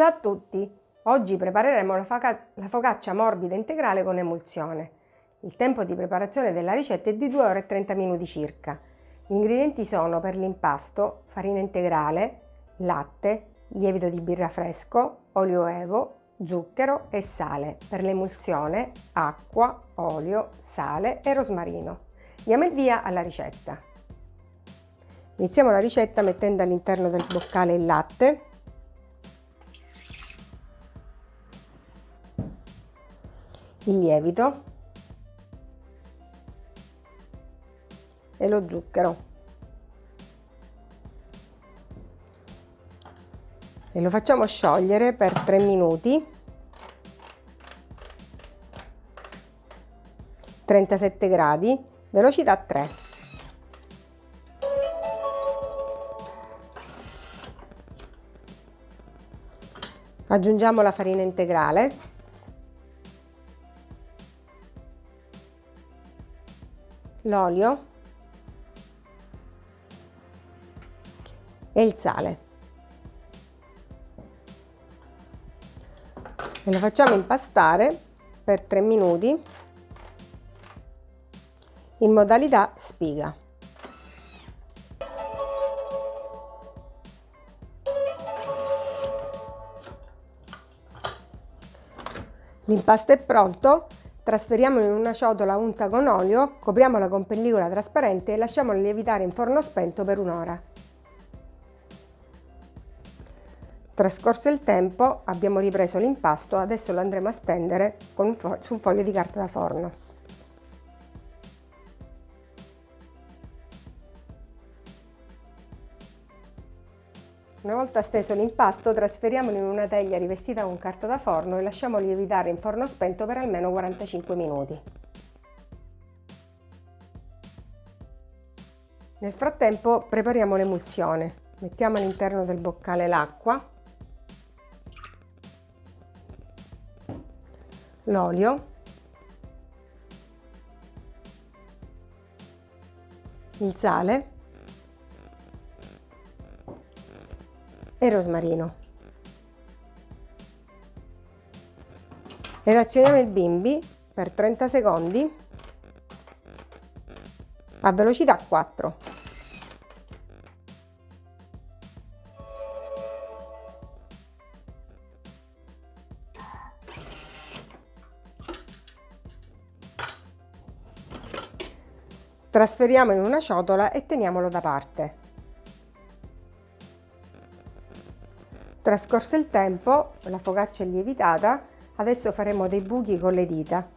Ciao a tutti! Oggi prepareremo la, focaccia morbida integrale con emulsione. Il tempo di preparazione della ricetta è di 2 ore e 30 minuti circa. Gli ingredienti sono per l'impasto farina integrale, latte, lievito di birra fresco, olio evo, zucchero e sale. Per l'emulsione acqua, olio, sale e rosmarino. Diamo il via alla ricetta. Iniziamo la ricetta mettendo all'interno del boccale il latte il lievito e lo zucchero. E lo facciamo sciogliere per 3 minuti. 37 gradi velocità 3 aggiungiamo la farina integrale l'olio e il sale e lo facciamo impastare per 3 minuti in modalità spiga. L'impasto è pronto, Trasferiamolo in una ciotola unta con olio, copriamola con pellicola trasparente e lasciamola lievitare in forno spento per un'ora. Trascorso il tempo abbiamo ripreso l'impasto, adesso lo andremo a stendere su un foglio di carta da forno. Una volta steso l'impasto trasferiamolo in una teglia rivestita con carta da forno e lasciamolo lievitare in forno spento per almeno 45 minuti. Nel frattempo prepariamo l'emulsione. Mettiamo all'interno del boccale l'acqua, l'olio, il sale e rosmarino. Relazioniamo il bimbi per 30 secondi a velocità 4. Trasferiamo in una ciotola e teniamolo da parte. Trascorso il tempo, la focaccia è lievitata, adesso faremo dei buchi con le dita.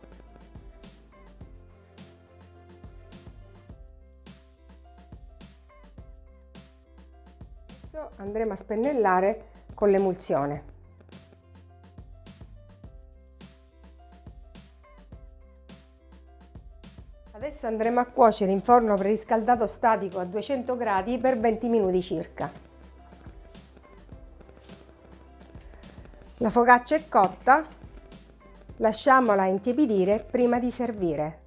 Adesso andremo a spennellare con l'emulsione. Adesso andremo a cuocere in forno preriscaldato statico a 200 gradi per 20 minuti circa. La focaccia è cotta, lasciamola intiepidire prima di servire.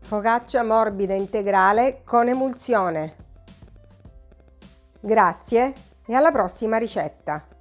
Focaccia morbida integrale con emulsione. Grazie e alla prossima ricetta!